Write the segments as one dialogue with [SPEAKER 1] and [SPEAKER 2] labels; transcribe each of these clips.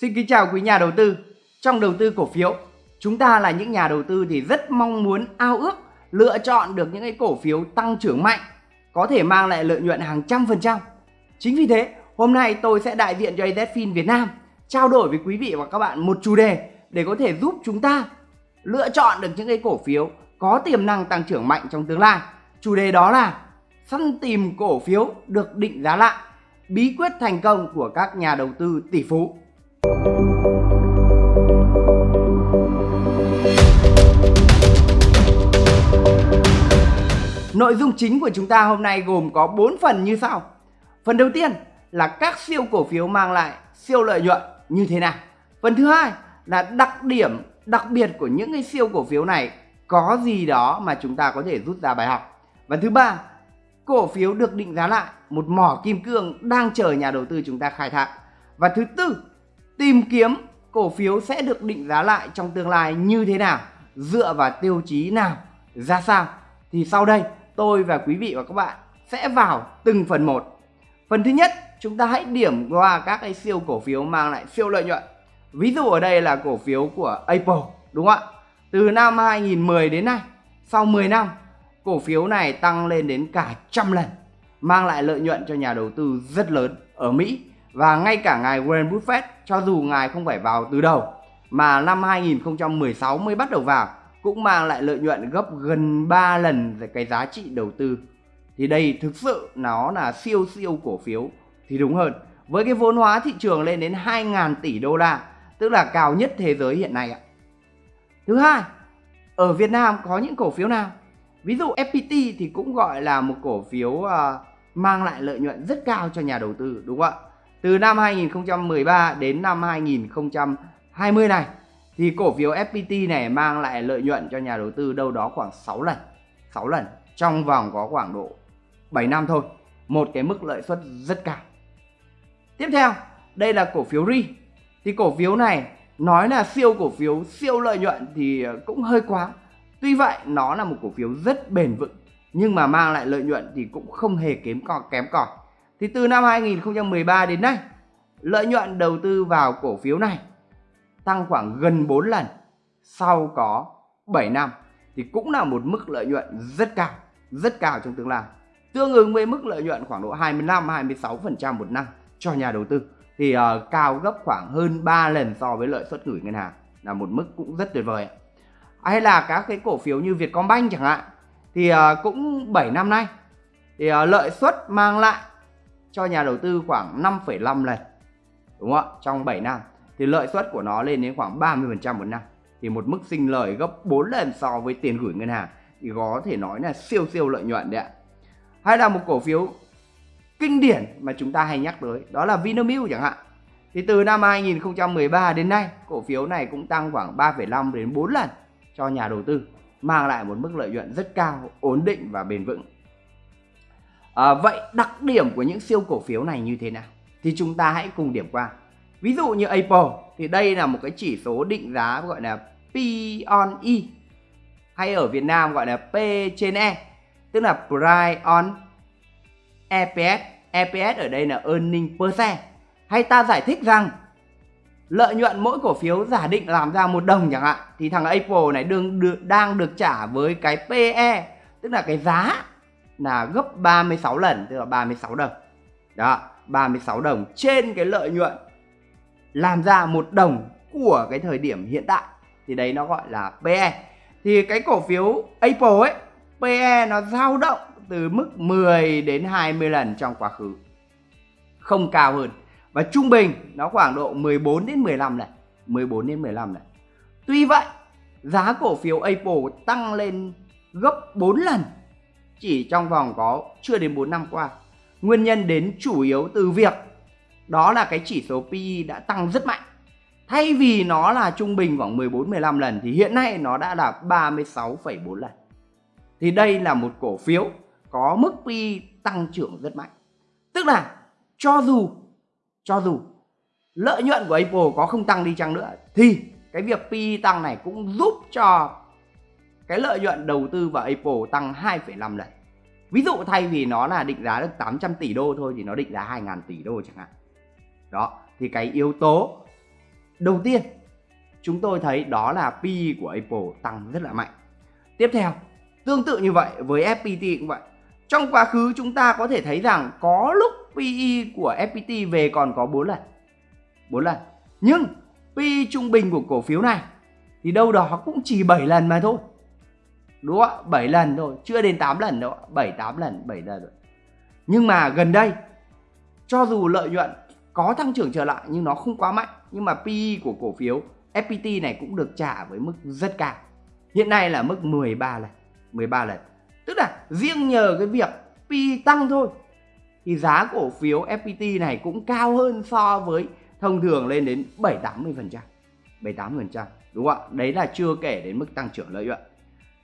[SPEAKER 1] Xin kính chào quý nhà đầu tư. Trong đầu tư cổ phiếu, chúng ta là những nhà đầu tư thì rất mong muốn ao ước lựa chọn được những cái cổ phiếu tăng trưởng mạnh, có thể mang lại lợi nhuận hàng trăm phần trăm. Chính vì thế, hôm nay tôi sẽ đại diện cho AZFIN Việt Nam trao đổi với quý vị và các bạn một chủ đề để có thể giúp chúng ta lựa chọn được những cái cổ phiếu có tiềm năng tăng trưởng mạnh trong tương lai. Chủ đề đó là săn tìm cổ phiếu được định giá lại, bí quyết thành công của các nhà đầu tư tỷ phú. Nội dung chính của chúng ta hôm nay gồm có 4 phần như sau. Phần đầu tiên là các siêu cổ phiếu mang lại siêu lợi nhuận như thế nào. Phần thứ hai là đặc điểm đặc biệt của những cái siêu cổ phiếu này có gì đó mà chúng ta có thể rút ra bài học. Và thứ ba, cổ phiếu được định giá lại một mỏ kim cương đang chờ nhà đầu tư chúng ta khai thác. Và thứ tư, tìm kiếm cổ phiếu sẽ được định giá lại trong tương lai như thế nào, dựa vào tiêu chí nào, ra sao. Thì sau đây tôi và quý vị và các bạn sẽ vào từng phần một. Phần thứ nhất, chúng ta hãy điểm qua các cái siêu cổ phiếu mang lại siêu lợi nhuận. Ví dụ ở đây là cổ phiếu của Apple, đúng không ạ? Từ năm 2010 đến nay, sau 10 năm, cổ phiếu này tăng lên đến cả trăm lần, mang lại lợi nhuận cho nhà đầu tư rất lớn ở Mỹ. Và ngay cả ngài Warren Buffett, cho dù ngài không phải vào từ đầu, mà năm 2016 mới bắt đầu vào, cũng mang lại lợi nhuận gấp gần 3 lần cái giá trị đầu tư. Thì đây thực sự nó là siêu siêu cổ phiếu thì đúng hơn. Với cái vốn hóa thị trường lên đến 2.000 tỷ đô la, tức là cao nhất thế giới hiện nay ạ. Thứ hai, ở Việt Nam có những cổ phiếu nào? Ví dụ FPT thì cũng gọi là một cổ phiếu uh, mang lại lợi nhuận rất cao cho nhà đầu tư đúng không ạ? Từ năm 2013 đến năm 2020 này thì cổ phiếu FPT này mang lại lợi nhuận cho nhà đầu tư đâu đó khoảng 6 lần. 6 lần trong vòng có khoảng độ 7 năm thôi. Một cái mức lợi suất rất cao. Tiếp theo, đây là cổ phiếu RI. Thì cổ phiếu này nói là siêu cổ phiếu, siêu lợi nhuận thì cũng hơi quá. Tuy vậy, nó là một cổ phiếu rất bền vững nhưng mà mang lại lợi nhuận thì cũng không hề kém cò kém cỏi. Thì từ năm 2013 đến nay, lợi nhuận đầu tư vào cổ phiếu này tăng khoảng gần 4 lần sau có 7 năm thì cũng là một mức lợi nhuận rất cao, rất cao trong tương lai. Tương ứng với mức lợi nhuận khoảng độ 25 26% một năm cho nhà đầu tư thì uh, cao gấp khoảng hơn 3 lần so với lợi suất gửi ngân hàng là một mức cũng rất tuyệt vời. Hay là các cái cổ phiếu như Vietcombank chẳng hạn thì uh, cũng 7 năm nay thì uh, lợi suất mang lại cho nhà đầu tư khoảng 5,5 lần đúng không ạ? Trong 7 năm. Thì lợi suất của nó lên đến khoảng 30% một năm. Thì một mức sinh lời gấp 4 lần so với tiền gửi ngân hàng. Thì có thể nói là siêu siêu lợi nhuận đấy ạ. Hay là một cổ phiếu kinh điển mà chúng ta hay nhắc tới đó là Vinamilk chẳng hạn. Thì từ năm 2013 đến nay cổ phiếu này cũng tăng khoảng 3,5 đến 4 lần cho nhà đầu tư mang lại một mức lợi nhuận rất cao ổn định và bền vững à, vậy đặc điểm của những siêu cổ phiếu này như thế nào? Thì chúng ta hãy cùng điểm qua. Ví dụ như Apple thì đây là một cái chỉ số định giá gọi là P on E hay ở Việt Nam gọi là P trên E tức là Price on EPS EPS ở đây là earning per share. Hay ta giải thích rằng lợi nhuận mỗi cổ phiếu giả định làm ra một đồng chẳng hạn thì thằng Apple này đương được đang được trả với cái PE tức là cái giá là gấp 36 lần, tức là 36 đồng. Đó 36 đồng trên cái lợi nhuận làm ra một đồng của cái thời điểm hiện tại. Thì đấy nó gọi là PE thì cái cổ phiếu Apple ấy PE nó dao động từ mức 10 đến 20 lần trong quá khứ. Không cao hơn. Và trung bình nó khoảng độ 14 đến 15 lần 14 đến 15 lần. Tuy vậy, giá cổ phiếu Apple tăng lên gấp 4 lần chỉ trong vòng có chưa đến 4 năm qua nguyên nhân đến chủ yếu từ việc đó là cái chỉ số PE đã tăng rất mạnh. Thay vì nó là trung bình khoảng 14 15 lần thì hiện nay nó đã là 36,4 lần. Thì đây là một cổ phiếu có mức PE tăng trưởng rất mạnh. Tức là cho dù cho dù lợi nhuận của Apple có không tăng đi chăng nữa thì cái việc PE tăng này cũng giúp cho cái lợi nhuận đầu tư vào Apple tăng 2,5 lần. Ví dụ thay vì nó là định giá được 800 tỷ đô thôi thì nó định giá 2.000 tỷ đô chẳng hạn. Đó, thì cái yếu tố đầu tiên chúng tôi thấy đó là PE của Apple tăng rất là mạnh. Tiếp theo, tương tự như vậy với FPT cũng vậy. Trong quá khứ chúng ta có thể thấy rằng có lúc PE của FPT về còn có 4 lần. 4 lần. Nhưng PE trung bình của cổ phiếu này thì đâu đó cũng chỉ 7 lần mà thôi. Đúng không ạ? 7 lần thôi, chưa đến 8 lần đâu, 7 8 lần, 7 lần rồi. Nhưng mà gần đây cho dù lợi nhuận có tăng trưởng trở lại nhưng nó không quá mạnh nhưng mà PE của cổ phiếu FPT này cũng được trả với mức rất cao. Hiện nay là mức 13 lần, 13 lần. Tức là riêng nhờ cái việc PE tăng thôi thì giá cổ phiếu FPT này cũng cao hơn so với thông thường lên đến 7 80 phần trăm 7 80 phần trăm đúng không ạ? Đấy là chưa kể đến mức tăng trưởng lợi nhuận.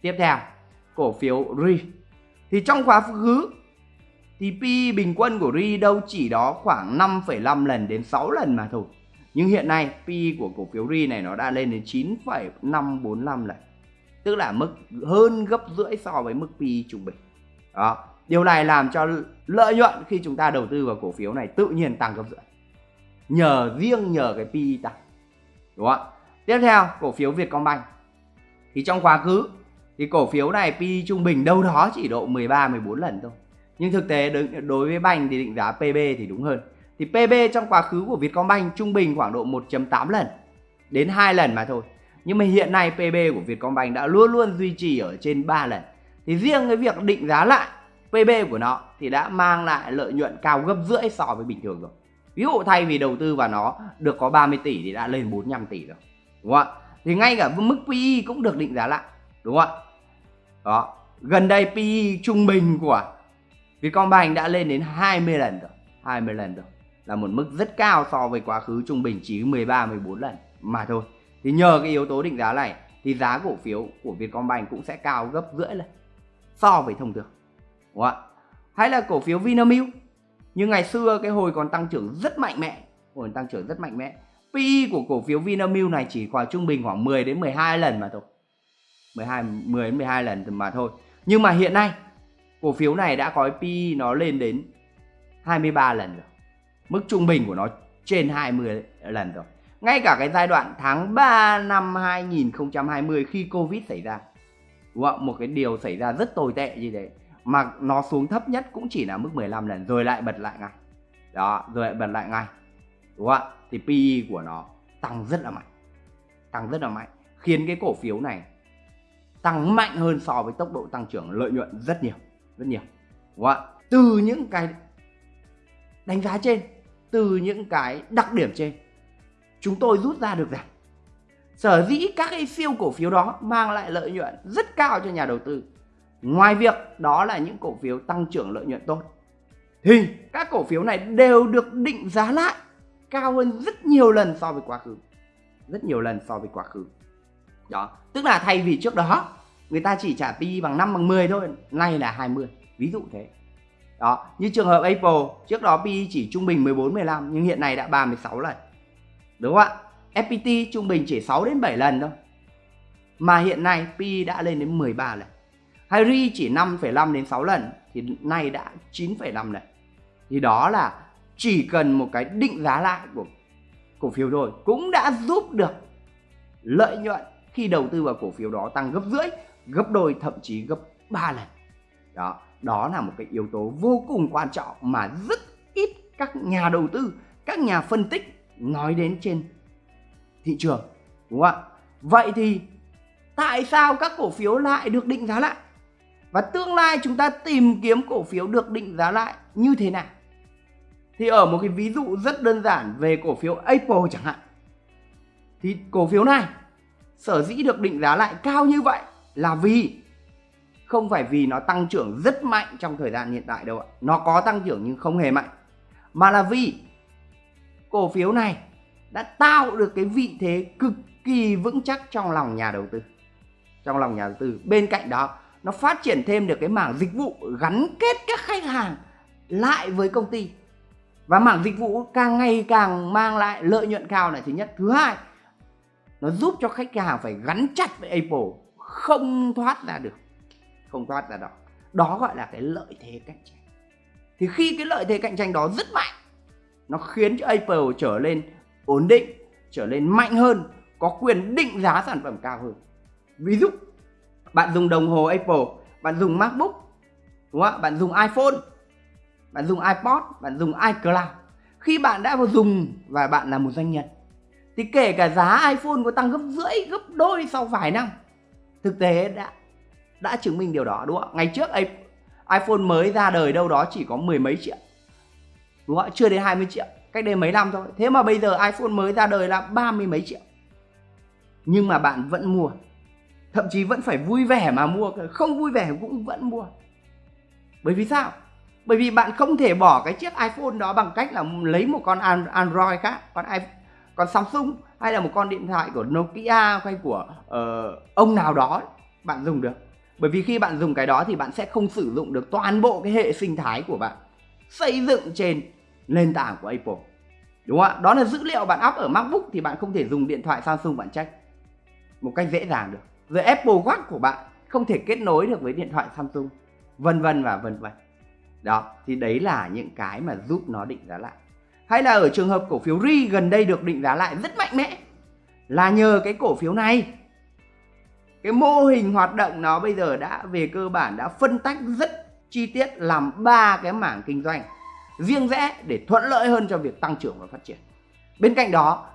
[SPEAKER 1] Tiếp theo, cổ phiếu RI thì trong quá khứ thì PE bình quân của RI đâu chỉ đó khoảng 5,5 lần đến 6 lần mà thôi. Nhưng hiện nay PE của cổ phiếu RI này nó đã lên đến 9,545 lần. Tức là mức hơn gấp rưỡi so với mức PE trung bình. Đó. Điều này làm cho lợi nhuận khi chúng ta đầu tư vào cổ phiếu này tự nhiên tăng gấp rưỡi. Nhờ riêng nhờ cái PE tăng. Đúng không ạ? Tiếp theo, cổ phiếu Vietcombank. Thì trong quá khứ thì cổ phiếu này PE trung bình đâu đó chỉ độ 13 14 lần thôi. Nhưng thực tế đối với banh thì định giá PB thì đúng hơn. Thì PB trong quá khứ của Vietcombank trung bình khoảng độ 1.8 lần, đến 2 lần mà thôi. Nhưng mà hiện nay PB của Vietcombank đã luôn luôn duy trì ở trên 3 lần. Thì riêng cái việc định giá lại PB của nó thì đã mang lại lợi nhuận cao gấp rưỡi so với bình thường rồi. Ví dụ thay vì đầu tư vào nó được có 30 tỷ thì đã lên 45 tỷ rồi. Đúng không ạ? Thì ngay cả mức PE cũng được định giá lại. Đúng không ạ? Đó. Gần đây PE trung bình của Vietcombank đã lên đến 20 lần rồi. 20 lần rồi. Là một mức rất cao so với quá khứ trung bình chỉ 13 14 lần mà thôi. Thì nhờ cái yếu tố định giá này thì giá cổ phiếu của Vietcombank cũng sẽ cao gấp rưỡi lên so với thông thường. Đúng không ạ? Hay là cổ phiếu Vinamilk. như ngày xưa cái hồi còn tăng trưởng rất mạnh mẽ, hồi tăng trưởng rất mạnh mẽ. PE của cổ phiếu Vinamilk này chỉ khoảng trung bình khoảng 10 đến 12 lần mà thôi. 12 10 đến 12 lần mà thôi. Nhưng mà hiện nay cổ phiếu này đã có PE nó lên đến 23 lần rồi. Mức trung bình của nó trên 20 lần rồi. Ngay cả cái giai đoạn tháng 3 năm 2020 khi Covid xảy ra. Đúng không? Một cái điều xảy ra rất tồi tệ như thế. Mà nó xuống thấp nhất cũng chỉ là mức 15 lần rồi lại bật lại ngay. Đó, rồi lại bật lại ngay. Đúng không ạ? Thì PE của nó tăng rất là mạnh. Tăng rất là mạnh. Khiến cái cổ phiếu này tăng mạnh hơn so với tốc độ tăng trưởng lợi nhuận rất nhiều rất nhiều. Đúng không từ những cái đánh giá trên, từ những cái đặc điểm trên, chúng tôi rút ra được rằng sở dĩ các cái siêu cổ phiếu đó mang lại lợi nhuận rất cao cho nhà đầu tư. Ngoài việc đó là những cổ phiếu tăng trưởng lợi nhuận tốt. Thì các cổ phiếu này đều được định giá lại cao hơn rất nhiều lần so với quá khứ. Rất nhiều lần so với quá khứ đó tức là thay vì trước đó người ta chỉ trả PE bằng 5 bằng 10 thôi nay là 20 ví dụ thế. Đó như trường hợp Apple trước đó PE chỉ trung bình 14 15 nhưng hiện nay đã 36 lần. Đúng không ạ? FPT trung bình chỉ 6 đến 7 lần thôi mà hiện nay PE đã lên đến 13 lần. Harry chỉ 5,5 đến 6 lần thì nay đã 9,5 lần. Thì đó là chỉ cần một cái định giá lại của cổ phiếu thôi cũng đã giúp được lợi nhuận khi đầu tư vào cổ phiếu đó tăng gấp rưỡi, gấp đôi, thậm chí gấp 3 lần. Đó đó là một cái yếu tố vô cùng quan trọng mà rất ít các nhà đầu tư, các nhà phân tích nói đến trên thị trường, đúng không ạ? Vậy thì tại sao các cổ phiếu lại được định giá lại? Và tương lai chúng ta tìm kiếm cổ phiếu được định giá lại như thế nào? Thì ở một cái ví dụ rất đơn giản về cổ phiếu Apple chẳng hạn. Thì cổ phiếu này sở dĩ được định giá lại cao như vậy là vì không phải vì nó tăng trưởng rất mạnh trong thời gian hiện tại đâu ạ. Nó có tăng trưởng nhưng không hề mạnh. Mà là vì cổ phiếu này đã tạo được cái vị thế cực kỳ vững chắc trong lòng nhà đầu tư. Trong lòng nhà đầu tư. Bên cạnh đó, nó phát triển thêm được cái mảng dịch vụ gắn kết các khách hàng lại với công ty. Và mảng dịch vụ càng ngày càng mang lại lợi nhuận cao này thứ nhất. Thứ hai, nó giúp cho khách hàng phải gắn chặt với Apple, không thoát ra được, không thoát ra đó đó gọi là cái lợi thế cạnh tranh. Thì khi cái lợi thế cạnh tranh đó rất mạnh, nó khiến cho Apple trở lên ổn định, trở lên mạnh hơn, có quyền định giá sản phẩm cao hơn. Ví dụ, bạn dùng đồng hồ Apple, bạn dùng MacBook, đúng không ạ? Bạn dùng iPhone, bạn dùng iPod, bạn dùng iCloud. Khi bạn đã vào dùng và bạn là một doanh nhân thì kể cả giá iPhone có tăng gấp rưỡi, gấp đôi sau vài năm, thực tế đã đã chứng minh điều đó, đúng không ạ? Ngày trước iPhone mới ra đời đâu đó chỉ có mười mấy triệu, đúng không ạ? Chưa đến 20 triệu, cách đây mấy năm thôi. Thế mà bây giờ iPhone mới ra đời là ba mươi mấy triệu. Nhưng mà bạn vẫn mua, thậm chí vẫn phải vui vẻ mà mua không vui vẻ cũng vẫn mua. Bởi vì sao? Bởi vì bạn không thể bỏ cái chiếc iPhone đó bằng cách là lấy một con Android khác, con iPhone còn Samsung hay là một con điện thoại của Nokia hay của uh, ông nào đó bạn dùng được. Bởi vì khi bạn dùng cái đó thì bạn sẽ không sử dụng được toàn bộ cái hệ sinh thái của bạn xây dựng trên nền tảng của Apple. Đúng không ạ? Đó là dữ liệu bạn up ở MacBook thì bạn không thể dùng điện thoại Samsung bạn check. Một cách dễ dàng được. Rồi Apple Watch của bạn không thể kết nối được với điện thoại Samsung vân vân và vân vân. Đó thì đấy là những cái mà giúp nó định giá lại hay là ở trường hợp cổ phiếu RI gần đây được định giá lại rất mạnh mẽ? Là nhờ cái cổ phiếu này. Cái mô hình hoạt động nó bây giờ đã, về cơ bản đã phân tách rất chi tiết làm ba cái mảng kinh doanh riêng rẽ để thuận lợi hơn cho việc tăng trưởng và phát triển. Bên cạnh đó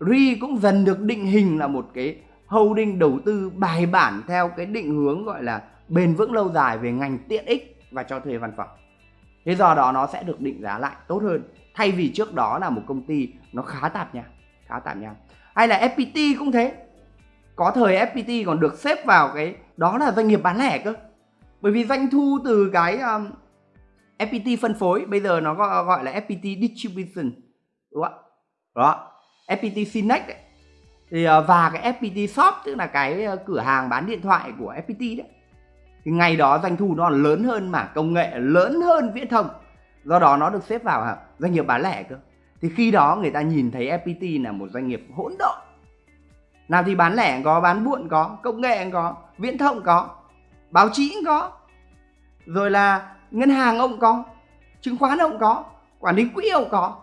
[SPEAKER 1] RI cũng dần được định hình là một cái holding đầu tư bài bản theo cái định hướng gọi là bền vững lâu dài về ngành tiện ích và cho thuê văn phòng. Thế do đó nó sẽ được định giá lại tốt hơn thay vì trước đó là một công ty nó khá tạp nha khá tạp nha. Hay là FPT cũng thế. Có thời FPT còn được xếp vào cái đó là doanh nghiệp bán lẻ cơ. Bởi vì doanh thu từ cái um, FPT phân phối bây giờ nó gọi, gọi là FPT distribution. Đúng không ạ? Đó. FPT Finex đấy thì uh, và cái FPT shop tức là cái uh, cửa hàng bán điện thoại của FPT đấy. Thì ngày đó doanh thu nó lớn hơn mảng công nghệ lớn hơn viễn thông do đó nó được xếp vào doanh nghiệp bán lẻ cơ. Thì khi đó người ta nhìn thấy FPT là một doanh nghiệp hỗn độn. Nào thì bán lẻ có, bán buôn có, công nghệ có, viễn thông có, báo chí cũng có. Rồi là ngân hàng ông có, chứng khoán ông có, quản lý quỹ ông có.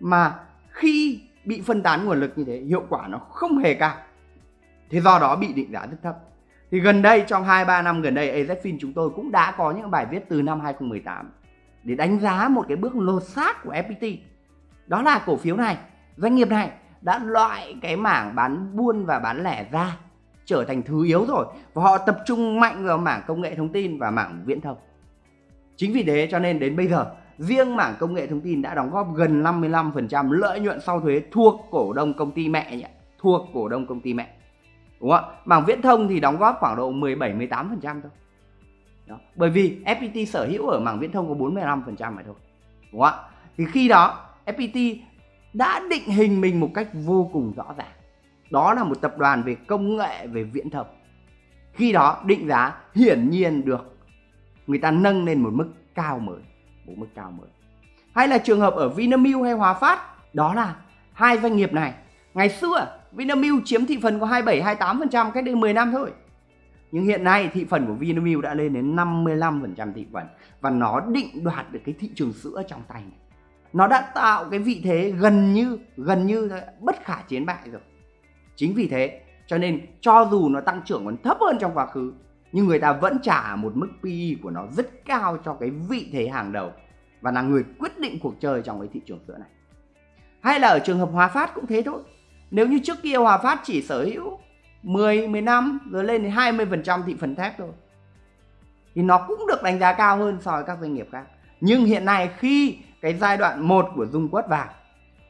[SPEAKER 1] Mà khi bị phân tán nguồn lực như thế, hiệu quả nó không hề cao. Thế do đó bị định giá rất thấp. Thì gần đây, trong 2-3 năm gần đây AZFIN chúng tôi cũng đã có những bài viết từ năm 2018 để đánh giá một cái bước lột xác của FPT. Đó là cổ phiếu này, doanh nghiệp này đã loại cái mảng bán buôn và bán lẻ ra trở thành thứ yếu rồi và họ tập trung mạnh vào mảng công nghệ thông tin và mảng viễn thông. Chính vì thế cho nên đến bây giờ riêng mảng công nghệ thông tin đã đóng góp gần 55% lợi nhuận sau thuế thuộc cổ đông công ty mẹ nhỉ, thuộc cổ đông công ty mẹ. Đúng không ạ? Mảng viễn thông thì đóng góp khoảng độ 17 18% thôi. Đó. Bởi vì FPT sở hữu ở mảng viễn thông có 45% phải thôi. Đúng không ạ? Thì khi đó FPT đã định hình mình một cách vô cùng rõ ràng. Đó là một tập đoàn về công nghệ về viễn thông. Khi đó định giá hiển nhiên được người ta nâng lên một mức cao mới, một mức cao mới. Hay là trường hợp ở Vinamilk hay Hòa Phát, đó là hai doanh nghiệp này. Ngày xưa Vinamilk chiếm thị phần có 27 28% cách đây 10 năm thôi. Nhưng hiện nay thị phần của Vinamilk đã lên đến 55% thị phần và nó định đoạt được cái thị trường sữa trong tay này. Nó đã tạo cái vị thế gần như gần như bất khả chiến bại rồi. Chính vì thế, cho nên cho dù nó tăng trưởng còn thấp hơn trong quá khứ, nhưng người ta vẫn trả một mức PE của nó rất cao cho cái vị thế hàng đầu và là người quyết định cuộc chơi trong cái thị trường sữa này. Hay là ở trường hợp Hòa Phát cũng thế thôi. Nếu như trước kia Hòa Phát chỉ sở hữu 10, 15 rồi lên đến 20% thị phần thép thôi. Thì nó cũng được đánh giá cao hơn so với các doanh nghiệp khác. Nhưng hiện nay khi cái giai đoạn 1 của Dung Quất vào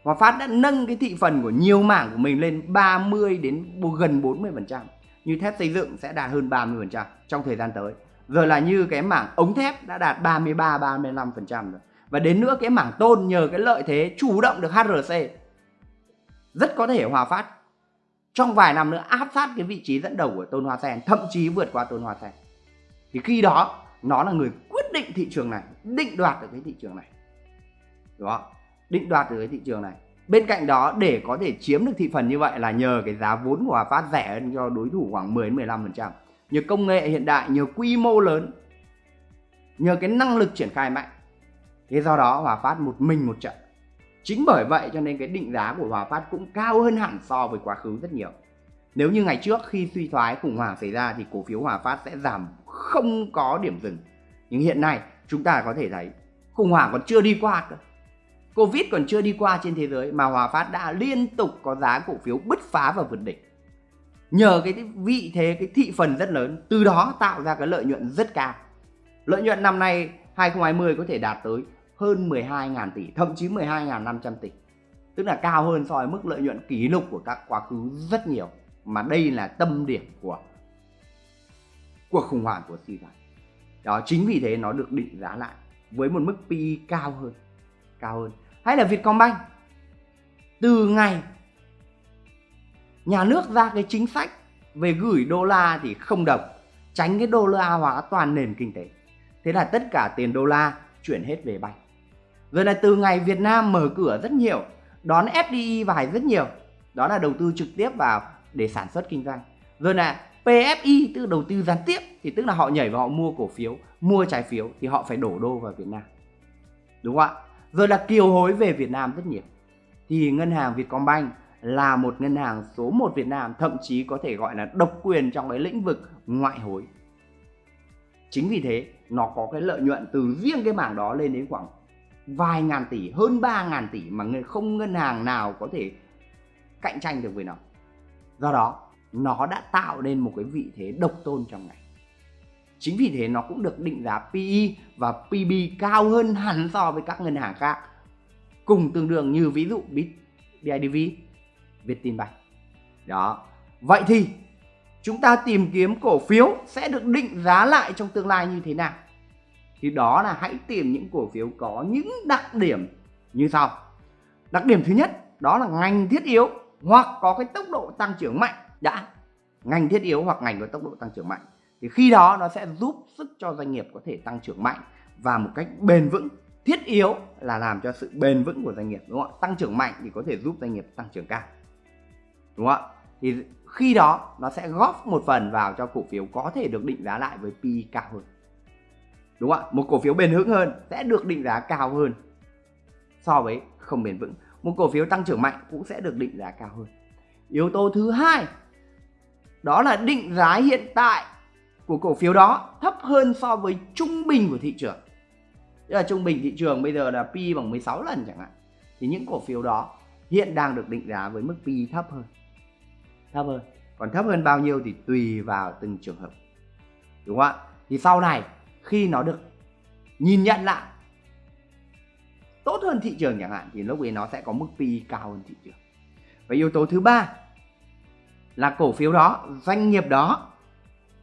[SPEAKER 1] Hòa Phát đã nâng cái thị phần của nhiều mảng của mình lên 30 đến gần 40%. Như thép xây dựng sẽ đạt hơn 30% trong thời gian tới. Rồi là như cái mảng ống thép đã đạt 33 35% rồi. Và đến nữa cái mảng tôn nhờ cái lợi thế chủ động được HRC rất có thể Hòa Phát trong vài năm nữa áp sát cái vị trí dẫn đầu của Tôn Hoa Sen, thậm chí vượt qua Tôn Hoa Sen. Thì khi đó nó là người quyết định thị trường này, định đoạt được cái thị trường này. Đúng không? Định đoạt được cái thị trường này. Bên cạnh đó để có thể chiếm được thị phần như vậy là nhờ cái giá vốn của Hòa Phát rẻ hơn cho đối thủ khoảng 10 15%. Nhờ công nghệ hiện đại, nhờ quy mô lớn, nhờ cái năng lực triển khai mạnh. Thế do đó Hòa Phát một mình một trận chính bởi vậy cho nên cái định giá của Hòa Phát cũng cao hơn hẳn so với quá khứ rất nhiều nếu như ngày trước khi suy thoái khủng hoảng xảy ra thì cổ phiếu Hòa Phát sẽ giảm không có điểm dừng nhưng hiện nay chúng ta có thể thấy khủng hoảng còn chưa đi qua cơ Covid còn chưa đi qua trên thế giới mà Hòa Phát đã liên tục có giá cổ phiếu bứt phá và vượt đỉnh. Nhờ cái vị thế, cái thị phần rất lớn, từ đó tạo ra cái lợi nhuận rất cao. Lợi nhuận năm nay 2020 có thể đạt tới hơn 12.000 tỷ, thậm chí 12.500 tỷ. Tức là cao hơn so với mức lợi nhuận kỷ lục của các quá khứ rất nhiều. Mà đây là tâm điểm của cuộc khủng hoảng của suy thoái. Đó chính vì thế nó được định giá lại với một mức PE cao hơn. Cao hơn hay là Vietcombank từ ngày nhà nước ra cái chính sách về gửi đô la thì không đồng tránh cái đô la hóa toàn nền kinh tế thế là tất cả tiền đô la chuyển hết về banh rồi là từ ngày Việt Nam mở cửa rất nhiều, đón FDI vào rất nhiều. Đó là đầu tư trực tiếp vào để sản xuất kinh doanh. Rồi là PFI tức là đầu tư gián tiếp, thì tức là họ nhảy vào họ mua cổ phiếu, mua trái phiếu thì họ phải đổ đô vào Việt Nam. Đúng không ạ? Rồi là kiều hối về Việt Nam rất nhiều. Thì ngân hàng Vietcombank là một ngân hàng số 1 Việt Nam, thậm chí có thể gọi là độc quyền trong cái lĩnh vực ngoại hối. Chính vì thế, nó có cái lợi nhuận từ riêng cái mảng đó lên đến khoảng vài ngàn tỷ hơn 3 ngàn tỷ mà không ngân hàng nào có thể cạnh tranh được với nó do đó nó đã tạo nên một cái vị thế độc tôn trong ngành Chính vì thế nó cũng được định giá PE và PB cao hơn hẳn so với các ngân hàng khác. Cùng tương đương như ví dụ BIDV, Vietinbank. Đó. Vậy thì chúng ta tìm kiếm cổ phiếu sẽ được định giá lại trong tương lai như thế nào? Thì đó là hãy tìm những cổ phiếu có những đặc điểm như sau. Đặc điểm thứ nhất, đó là ngành thiết yếu hoặc có cái tốc độ tăng trưởng mạnh. Đã. Ngành thiết yếu hoặc ngành có tốc độ tăng trưởng mạnh. Thì khi đó nó sẽ giúp sức cho doanh nghiệp có thể tăng trưởng mạnh và một cách bền vững. Thiết yếu là làm cho sự bền vững của doanh nghiệp, đúng không ạ? Tăng trưởng mạnh thì có thể giúp doanh nghiệp tăng trưởng cao. Đúng không ạ? Thì khi đó nó sẽ góp một phần vào cho cổ phiếu có thể được định giá lại với PE cao hơn đúng không ạ? Một cổ phiếu bền vững hơn sẽ được định giá cao hơn so với không bền vững. Một cổ phiếu tăng trưởng mạnh cũng sẽ được định giá cao hơn. Yếu tố thứ hai, đó là định giá hiện tại của cổ phiếu đó thấp hơn so với trung bình của thị trường. Tức là trung bình thị trường bây giờ là P bằng 16 lần chẳng hạn. Thì những cổ phiếu đó hiện đang được định giá với mức P thấp hơn. Thấp hơn. Còn thấp hơn bao nhiêu thì tùy vào từng trường hợp. Đúng không ạ? Thì sau này khi nó được nhìn nhận lại. Tốt hơn thị trường chẳng hạn thì lúc ấy nó sẽ có mức P cao hơn thị trường. Và yếu tố thứ ba là cổ phiếu đó doanh nghiệp đó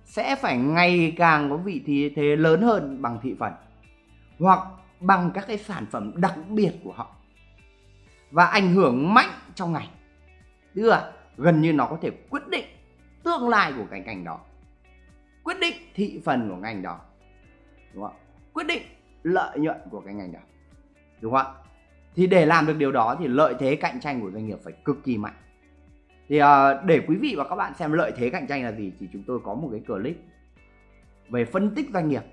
[SPEAKER 1] sẽ phải ngày càng có vị thế, thế lớn hơn bằng thị phần hoặc bằng các cái sản phẩm đặc biệt của họ và ảnh hưởng mạnh trong ngành. Tức là gần như nó có thể quyết định tương lai của cái ngành đó quyết định thị phần của ngành đó đúng không quyết định. Lợi nhuận của cái ngành đó. Đúng không thì để làm được điều đó thì lợi thế cạnh tranh của doanh nghiệp phải cực kỳ mạnh. Thì uh, để quý vị và các bạn xem lợi thế cạnh tranh là gì thì chúng tôi có một cái clip về phân tích doanh nghiệp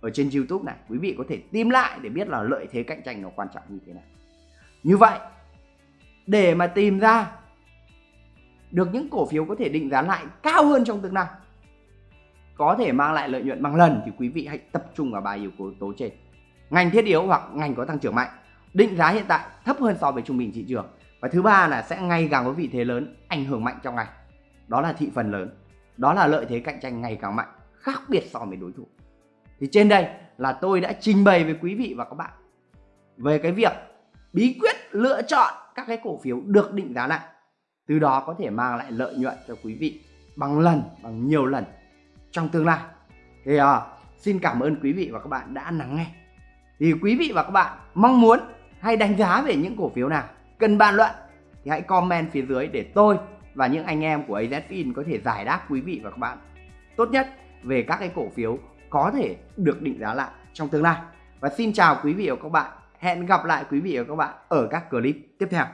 [SPEAKER 1] ở trên YouTube này. Quý vị có thể tìm lại để biết là lợi thế cạnh tranh nó quan trọng như thế nào. Như vậy để mà tìm ra được những cổ phiếu có thể định giá lại cao hơn trong tương lai có thể mang lại lợi nhuận bằng lần thì quý vị hãy tập trung vào ba yếu tố trên. Ngành thiết yếu hoặc ngành có tăng trưởng mạnh. Định giá hiện tại thấp hơn so với trung bình thị trường. Và thứ ba là sẽ ngày càng có vị thế lớn, ảnh hưởng mạnh trong ngành. Đó là thị phần lớn. Đó là lợi thế cạnh tranh ngày càng mạnh, khác biệt so với đối thủ. Thì trên đây là tôi đã trình bày với quý vị và các bạn về cái việc bí quyết lựa chọn các cái cổ phiếu được định giá lại. Từ đó có thể mang lại lợi nhuận cho quý vị bằng lần, bằng nhiều lần trong tương lai thì à, xin cảm ơn quý vị và các bạn đã lắng nghe thì quý vị và các bạn mong muốn hay đánh giá về những cổ phiếu nào cần bàn luận thì hãy comment phía dưới để tôi và những anh em của AZFIN có thể giải đáp quý vị và các bạn tốt nhất về các cái cổ phiếu có thể được định giá lại trong tương lai. Và xin chào quý vị và các bạn. Hẹn gặp lại quý vị và các bạn ở các clip tiếp theo.